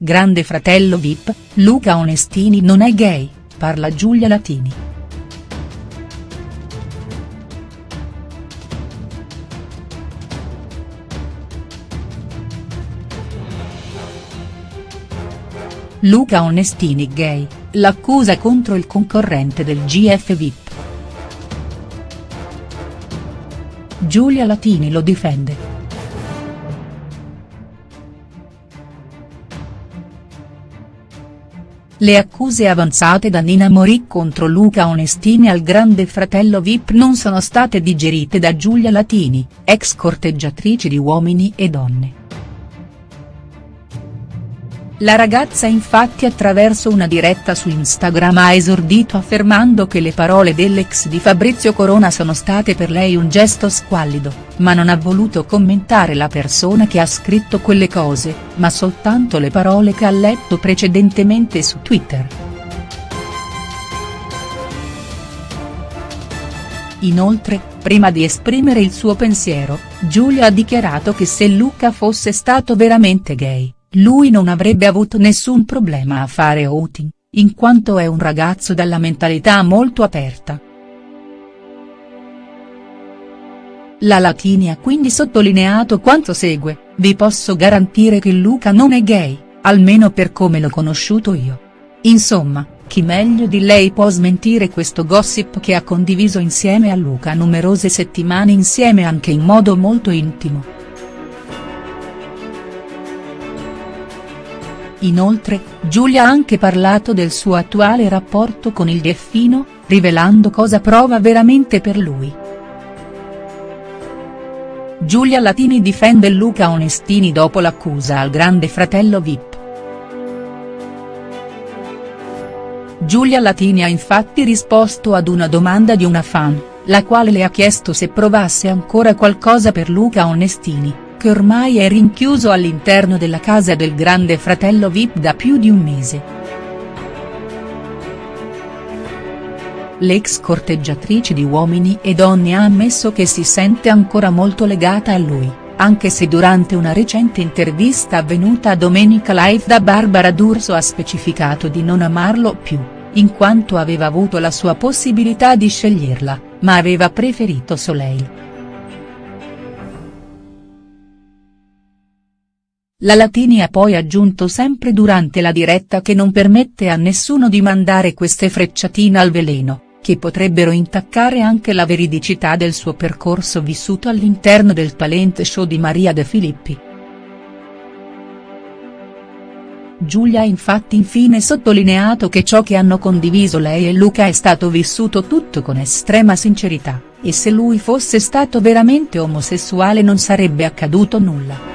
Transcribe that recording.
Grande fratello Vip, Luca Onestini non è gay, parla Giulia Latini. Luca Onestini gay, l'accusa contro il concorrente del GF Vip. Giulia Latini lo difende. Le accuse avanzate da Nina Morì contro Luca Onestini al grande fratello Vip non sono state digerite da Giulia Latini, ex corteggiatrice di Uomini e Donne. La ragazza infatti attraverso una diretta su Instagram ha esordito affermando che le parole dell'ex di Fabrizio Corona sono state per lei un gesto squallido, ma non ha voluto commentare la persona che ha scritto quelle cose, ma soltanto le parole che ha letto precedentemente su Twitter. Inoltre, prima di esprimere il suo pensiero, Giulia ha dichiarato che se Luca fosse stato veramente gay lui non avrebbe avuto nessun problema a fare outing, in quanto è un ragazzo dalla mentalità molto aperta. La Latini ha quindi sottolineato quanto segue, vi posso garantire che Luca non è gay, almeno per come l'ho conosciuto io. Insomma, chi meglio di lei può smentire questo gossip che ha condiviso insieme a Luca numerose settimane insieme anche in modo molto intimo. Inoltre, Giulia ha anche parlato del suo attuale rapporto con il Delfino, rivelando cosa prova veramente per lui. Giulia Latini difende Luca Onestini dopo l'accusa al grande fratello Vip. Giulia Latini ha infatti risposto ad una domanda di una fan, la quale le ha chiesto se provasse ancora qualcosa per Luca Onestini che ormai è rinchiuso all'interno della casa del grande fratello Vip da più di un mese. L'ex corteggiatrice di Uomini e Donne ha ammesso che si sente ancora molto legata a lui, anche se durante una recente intervista avvenuta a Domenica Live da Barbara D'Urso ha specificato di non amarlo più, in quanto aveva avuto la sua possibilità di sceglierla, ma aveva preferito Soleil. La Latini ha poi aggiunto sempre durante la diretta che non permette a nessuno di mandare queste frecciatine al veleno, che potrebbero intaccare anche la veridicità del suo percorso vissuto all'interno del talent show di Maria De Filippi. Giulia ha infatti infine sottolineato che ciò che hanno condiviso lei e Luca è stato vissuto tutto con estrema sincerità, e se lui fosse stato veramente omosessuale non sarebbe accaduto nulla.